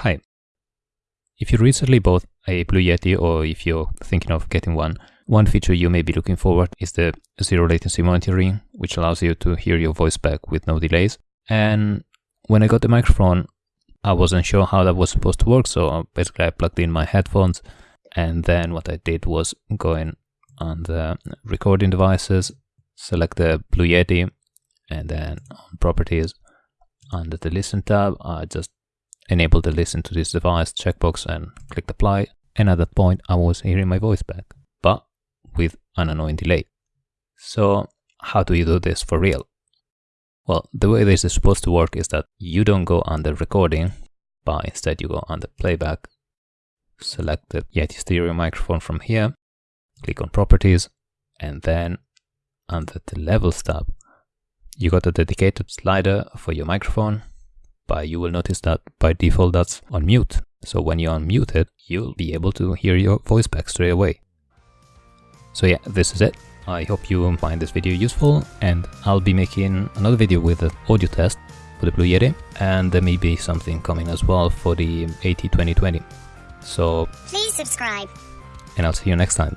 Hi. If you recently bought a Blue Yeti or if you're thinking of getting one, one feature you may be looking forward is the zero latency monitoring, which allows you to hear your voice back with no delays. And when I got the microphone, I wasn't sure how that was supposed to work, so basically I plugged in my headphones and then what I did was go in on the recording devices, select the Blue Yeti, and then on properties, under the listen tab, I just enable the listen to this device checkbox and clicked apply. And at that point, I was hearing my voice back, but with an annoying delay. So how do you do this for real? Well, the way this is supposed to work is that you don't go under recording, but instead you go under playback select the Yeti stereo microphone from here, click on properties, and then under the levels tab, you got a dedicated slider for your microphone, but you will notice that by default that's on mute. So when you unmute it, you'll be able to hear your voice back straight away. So yeah, this is it. I hope you find this video useful and I'll be making another video with an audio test for the Blue Yeti and there may be something coming as well for the AT2020. So please subscribe. And I'll see you next time.